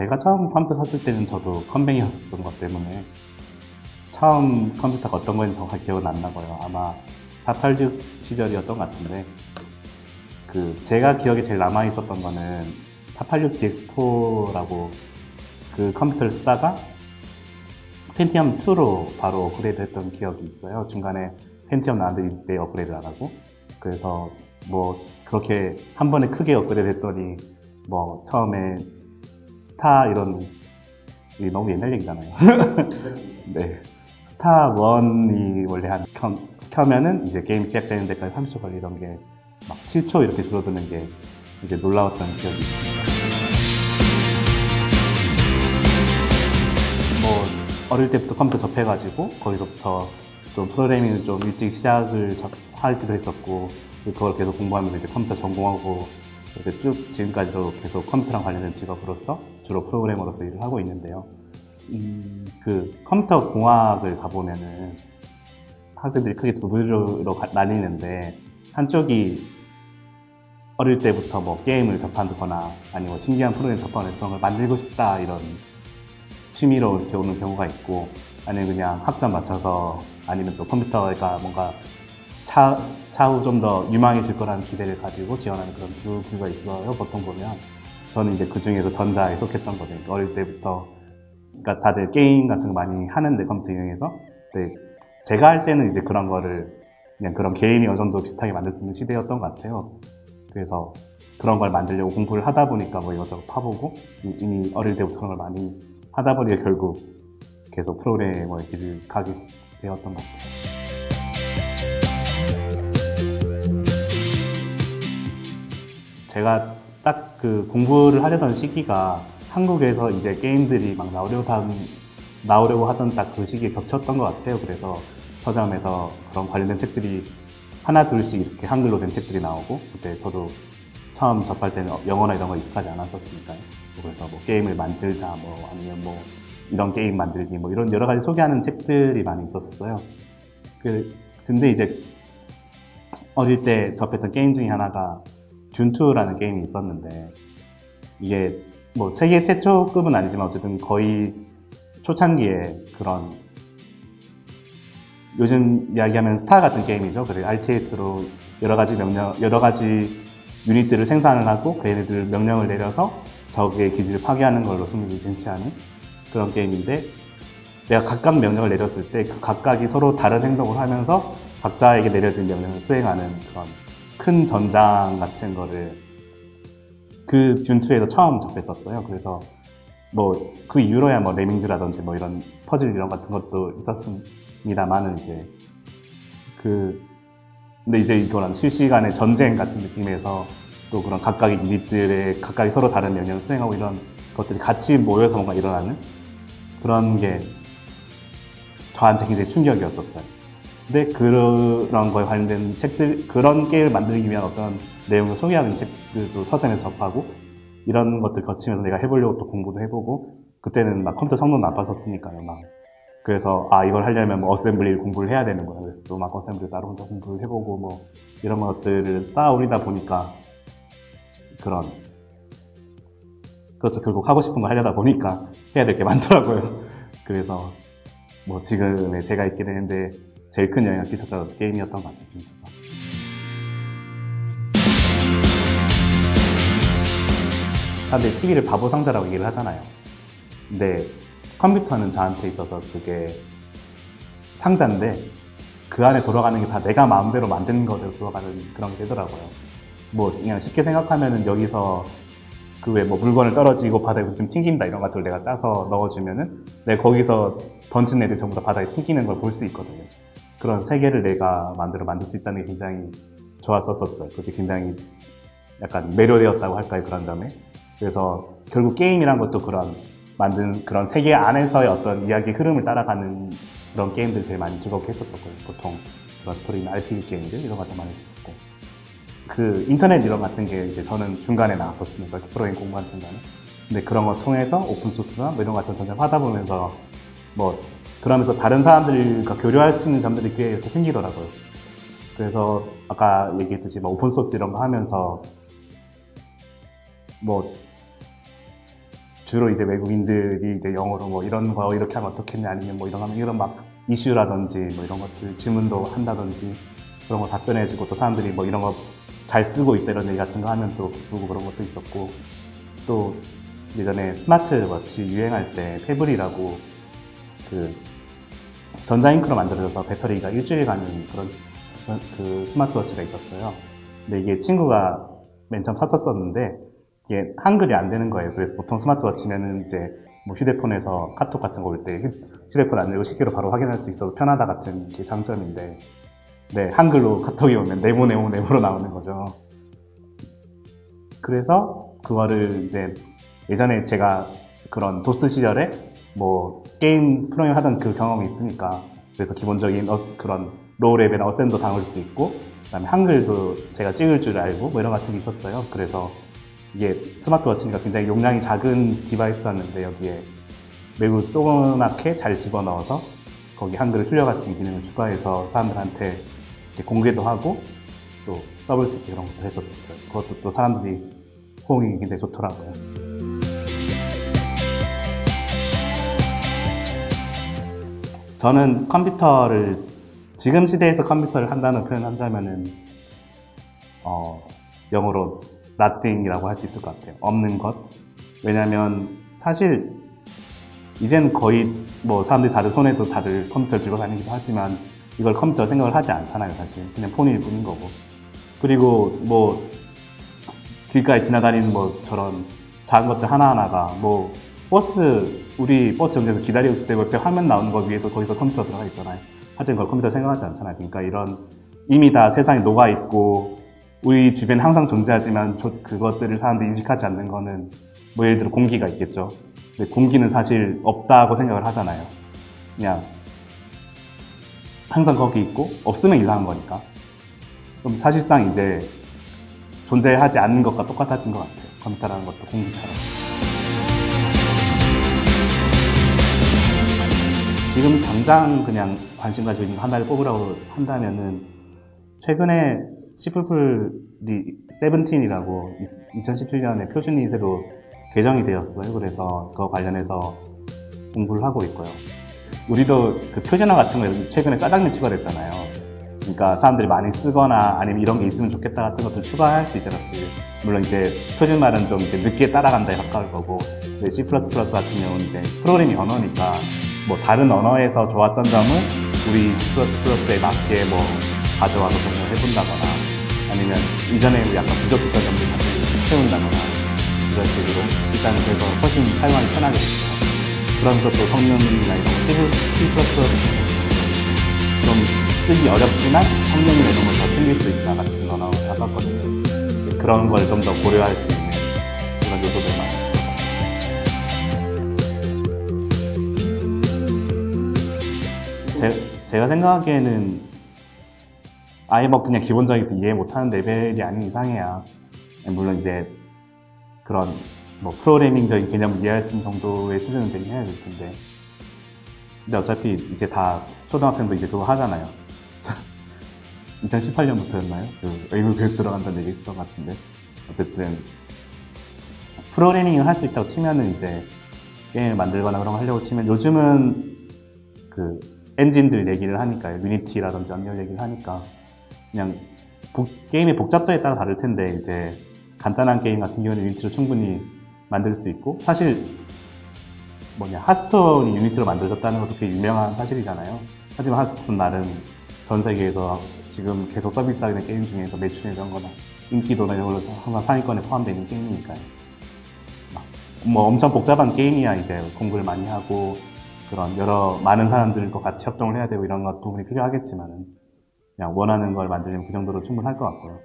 제가 처음 컴퓨터 샀을 때는 저도 컴뱅이었었던 것 때문에 처음 컴퓨터가 어떤 건지 정확히 기억은 안 나고요. 아마 486 시절이었던 것 같은데 그 제가 기억에 제일 남아 있었던 거는 486 DX4라고 그 컴퓨터를 쓰다가 펜티엄 2로 바로 업그레이드 했던 기억이 있어요. 중간에 펜티엄 나왔는데 업그레이드 안 하고 그래서 뭐 그렇게 한 번에 크게 업그레이드 했더니 뭐 처음에 스타 이런 이게 너무 옛날 얘기잖아요. 네. 스타 1이 원래 한 켜, 켜면은 이제 게임 시작되는 데까지 30초 걸리던 게 막 7초 이렇게 줄어드는 게 이제 놀라웠던 기억이 있습니다. 뭐 어릴 때부터 컴퓨터 접해가지고 거기서부터 좀 프로그래밍을 좀 일찍 시작을 접- 하기도 했었고 그걸 계속 공부하면서 이제 컴퓨터 전공하고 이렇게 쭉 지금까지도 계속 컴퓨터랑 관련된 직업으로서 주로 프로그래머로서 일을 하고 있는데요. 음, 그 컴퓨터 공학을 가보면은 학생들이 크게 두 부류로 가- 나뉘는데 한쪽이 어릴 때부터 뭐 게임을 접하거나 아니면 신기한 프로그램 접하면서 그런 걸 만들고 싶다 이런 취미로 이렇게 오는 경우가 있고 아니면 그냥 학점 맞춰서 아니면 또 컴퓨터가 뭔가 차, 차후 좀 더 유망해질 거라는 기대를 가지고 지원하는 그런 두 부류가 있어요 보통 보면. 저는 이제 그 중에서 전자에 속했던 거죠. 그러니까 어릴 때부터. 그러니까 다들 게임 같은 거 많이 하는데 컴퓨터 이용해서. 제가 할 때는 이제 그런 거를 그냥 그런 개인이 어느 정도 비슷하게 만들 수 있는 시대였던 것 같아요. 그래서 그런 걸 만들려고 공부를 하다 보니까 뭐 이것저것 파보고 이- 이미 어릴 때부터 그런 걸 많이 하다 보니까 결국 계속 프로그래머의 길을 가게 되었던 것 같아요. 제가 딱 그 공부를 하려던 시기가 한국에서 이제 게임들이 막 나오려고 한, 나오려고 하던 딱 그 시기에 겹쳤던 것 같아요. 그래서 서점에서 그런 관련된 책들이 하나 둘씩 이렇게 한글로 된 책들이 나오고 그때 저도 처음 접할 때는 영어나 이런 거 익숙하지 않았었으니까요. 그래서 뭐 게임을 만들자 뭐 아니면 뭐 이런 게임 만들기 뭐 이런 여러 가지 소개하는 책들이 많이 있었어요. 그 근데 이제 어릴 때 접했던 게임 중에 하나가 듄2라는 게임이 있었는데 이게 뭐 세계 최초급은 아니지만 어쨌든 거의 초창기에 그런 요즘 이야기하면 스타 같은 게임이죠. 그래 RTS로 여러 가지 명령, 여러 가지 유닛들을 생산을 하고 그 얘네들 명령을 내려서 적의 기지를 파괴하는 걸로 승리를 쟁취하는 그런 게임인데 내가 각각 명령을 내렸을 때 그 각각이 서로 다른 행동을 하면서 각자에게 내려진 명령을 수행하는 그런 큰 전장 같은 거를 그 듄2에서 처음 접했었어요. 그래서 뭐 그 이후로야 뭐 레밍즈라든지 뭐 이런 퍼즐 이런 같은 것도 있었습니다만은 이제 그 근데 이제 이거랑 실시간의 전쟁 같은 느낌에서 또 그런 각각의 유닛들의 각각이 서로 다른 명령을 수행하고 이런 것들이 같이 모여서 뭔가 일어나는 그런 게 저한테 굉장히 충격이었었어요. 근데 그런 거에 관련된 책들, 그런 게임을 만들기 위한 어떤 내용을 소개하는 책들도 서점에서 접하고 이런 것들 거치면서 내가 해보려고 또 공부도 해보고 그때는 막 컴퓨터 성능 나빴었으니까요. 막 그래서 아 이걸 하려면 뭐 assembly 공부를 해야 되는구나. 그래서 또 막 assembly 따로 혼자 공부를 해보고 뭐 이런 것들을 쌓아 올리다 보니까 그런 그렇죠. 결국 하고 싶은 거 하려다 보니까 해야 될 게 많더라고요. 그래서 뭐 지금의 제가 있게 되는데 제일 큰 영향을 끼쳤던 게임이었던 것 같아요. 지금. 사람들이 TV를 바보 상자라고 얘기를 하잖아요. 근데 컴퓨터는 저한테 있어서 그게 상자인데 그 안에 돌아가는 게 다 내가 마음대로 만든 거대로 돌아가는 그런 게 되더라고요. 뭐 그냥 쉽게 생각하면은 여기서 그왜뭐 물건을 떨어지고 바닥에 붙으면 튕긴다 이런 것들을 내가 짜서 넣어주면은 내가 거기서 던진 애들 전부 다 바닥에 튕기는 걸 볼 수 있거든요. 그런 세계를 내가 만들어 만들 수 있다는 게 굉장히 좋았었었어요. 그게 굉장히 약간 매료되었다고 할까요 그런 점에. 그래서 결국 게임이란 것도 그런 만든 그런 세계 안에서의 어떤 이야기 흐름을 따라가는 그런 게임들 제일 많이 즐겁게 했었었고요. 보통 그런 스토리나 RPG 게임들 이런 것도 많이 했었고. 그 인터넷 이런 같은 게 이제 저는 중간에 나왔었으니까 프로그램 공부한 중간에. 근데 그런 걸 통해서 오픈소스나 뭐 이런 것 같은 점점 하다 보면서 뭐 그러면서 다른 사람들과 교류할 수 있는 점들이 꽤 이렇게 생기더라고요. 그래서 아까 얘기했듯이 뭐 오픈소스 이런 거 하면서 뭐 주로 이제 외국인들이 이제 영어로 뭐 이런 거 이렇게 하면 어떻겠냐 아니면 뭐 이런 하면 이런 막 이슈라든지 뭐 이런 것들 질문도 한다든지 그런 거 답변해주고 또 사람들이 뭐 이런 거 잘 쓰고 있다 이런 얘기 같은 거 하면 또 기쁘고 그런 것도 있었고 또 예전에 스마트워치 유행할 때 페블이라고 그 전자잉크로 만들어져서 배터리가 일주일 가는 그런 그 스마트워치가 있었어요. 근데 이게 친구가 맨 처음 샀었었는데 이게 한글이 안 되는 거예요. 그래서 보통 스마트워치면은 이제 뭐 휴대폰에서 카톡 같은 거 올 때 휴대폰 안 열고 쉽게로 바로 확인할 수 있어서 편하다 같은 게 장점인데 네 한글로 카톡이 오면 네모 네모 네모로 나오는 거죠. 그래서 그거를 이제 예전에 제가 그런 도스 시절에 뭐 게임 프로그램 하던 그 경험이 있으니까 그래서 기본적인 어- 그런 low level assem도 다룰 수 있고 그다음에 한글도 제가 찍을 줄 알고 뭐 이런 같은 게 있었어요. 그래서 이게 스마트워치니까 굉장히 용량이 작은 device였는데 여기에 매우 조그맣게 잘 집어넣어서 거기 한글을 줄여갈 수 있는 기능을 추가해서 사람들한테 공개도 하고 또 써볼 수 있게 그런 것도 했었어요. 그것도 또 사람들이 호응이 굉장히 좋더라고요. 저는 컴퓨터를 지금 시대에서 컴퓨터를 한다는 표현 한다면은 어, 영어로 nothing이라고 할 수 있을 것 같아요. 없는 것. 왜냐하면 사실 이젠 거의 뭐 사람들이 다들 손에도 다들 컴퓨터를 들고 다니기도 하지만 이걸 컴퓨터 생각을 하지 않잖아요, 사실. 그냥 폰일 뿐인 거고. 그리고 뭐 길가에 지나다니는 뭐 저런 작은 것들 하나하나가 뭐 버스 우리 버스 정류장에서 기다리고 있을 때 옆에 화면 나오는 거 위에서 거기서 컴퓨터 들어가 있잖아요. 하지만 그걸 컴퓨터 생각하지 않잖아요. 그러니까 이런 이미 다 세상에 녹아 있고 우리 주변에 항상 존재하지만 저- 그것들을 사람들이 인식하지 않는 거는 뭐 예를 들어 공기가 있겠죠. 근데 공기는 사실 없다고 생각을 하잖아요. 그냥 항상 거기 있고 없으면 이상한 거니까. 그럼 사실상 이제 존재하지 않는 것과 똑같아진 것 같아요. 컴퓨터라는 것도 공기처럼. 지금 당장 그냥 관심 가지고 있는 거 하나를 뽑으라고 한다면은 최근에 시플플이 세븐틴이라고 2017년에 표준이 새로 개정이 되었어요. 그래서 그거 관련해서 공부를 하고 있고요. 우리도 그 표준화 같은 거 최근에 짜장면 추가됐잖아요. 그러니까 사람들이 많이 쓰거나 아니면 이런 게 있으면 좋겠다 같은 것들 추가할 수 있잖아요. 물론 이제 표준말은 좀 이제 늦게 따라간다에 가까울 거고 C++ 같은 경우는 이제 프로그래밍 언어니까 뭐 다른 언어에서 좋았던 점을 우리 C++에 맞게 뭐 가져와서 적용을 해본다거나 아니면 이전에 뭐 약간 부족했던 점들 다시 채운다거나 이런 식으로 일단은 그래서 훨씬 사용하기 편하게 됐죠. 그러면서 또 성능이나 이런 거 C++ 좀 쓰기 어렵지만 성능이나 이런 걸 더 챙길 수 있다 같은 언어가 나왔거든요. 그런 걸 좀 더 고려할 수 있는 그런 요소들 많 제, 제가 생각하기에는 아예 뭐 그냥 기본적인 이해 못하는 레벨이 아닌 이상해야. 물론 이제 그런 뭐 프로그래밍적인 개념을 이해할 수 있는 정도의 수준은 되긴 해야 될 텐데. 근데 어차피 이제 다 초등학생도 이제 그거 하잖아요. 2018년부터였나요? 그 의무 교육 들어간다는 얘기 있었던 것 같은데. 어쨌든 프로그래밍을 할 수 있다고 치면은 이제 게임을 만들거나 그런 거 하려고 치면 요즘은 그 엔진들 얘기를 하니까 유니티라든지 언리얼 얘기를 하니까 그냥 복- 게임의 복잡도에 따라 다를 텐데 이제 간단한 게임 같은 경우는 유니티로 충분히 만들 수 있고 사실 뭐냐 하스톤이 유니티로 만들어졌다는 것도 꽤 유명한 사실이잖아요. 하지만 하스톤 나름 전 세계에서 지금 계속 서비스하고 있는 게임 중에서 매출이 이런 거나 인기도나 이런 걸로 항상 상위권에 포함되어 있는 게임이니까요. 막뭐 엄청 복잡한 게임이야 이제 공부를 많이 하고 그런 여러 많은 사람들과 같이 협동을 해야 되고 이런 것 부분이 필요하겠지만은 그냥 원하는 걸 만들려면 그 정도로 충분할 것 같고요.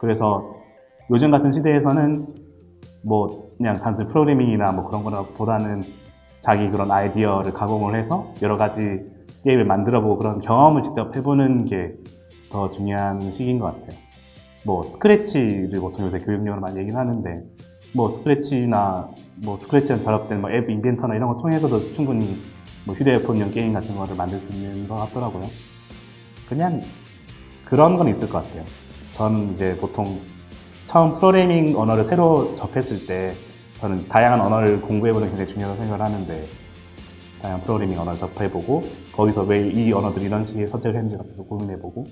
그래서 요즘 같은 시대에서는 뭐 그냥 단순 프로그래밍이나 뭐 그런 거나 보다는 자기 그런 아이디어를 가공을 해서 여러 가지 게임을 만들어보고 그런 경험을 직접 해보는 게 더 중요한 시기인 것 같아요. 뭐 스크래치를 보통 요새 교육용으로 많이 얘기는 하는데 뭐 스크래치나 뭐 스크래치랑 결합된 뭐 앱 인벤터나 이런 거 통해서도 충분히 뭐 휴대폰용 게임 같은 거를 만들 수 있는 것 같더라고요. 그냥 그런 건 있을 것 같아요. 전 이제 보통 처음 프로그래밍 언어를 새로 접했을 때 저는 다양한 언어를 공부해보는 게 굉장히 중요하다고 생각을 하는데 다양한 프로그래밍 언어를 접해보고 거기서 왜 이 언어들이 이런 식의 선택을 했는지 같은 거 고민해보고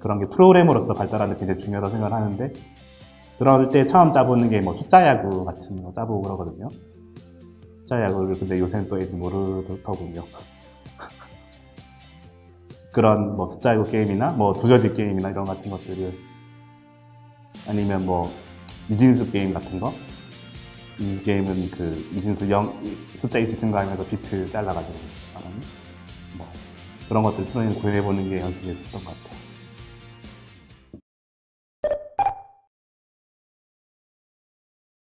그런 게 프로그래머로서 발달하는 게 굉장히 중요하다고 생각을 하는데 그럴 때 처음 짜보는 게 뭐 숫자 야구 같은 거 짜보고 그러거든요. 숫자 야구를 근데 요새는 또 애들 모르더군요. 그런 뭐 숫자 야구 게임이나 뭐 두저지 게임이나 이런 같은 것들을 아니면 뭐 이진수 게임 같은 거이 게임은 그 이진수 영 숫자 일치 증가하면서 비트 잘라가지고 말하는 뭐 그런 것들 프로그램 구해보는 게 연습이었었던 것 같아요.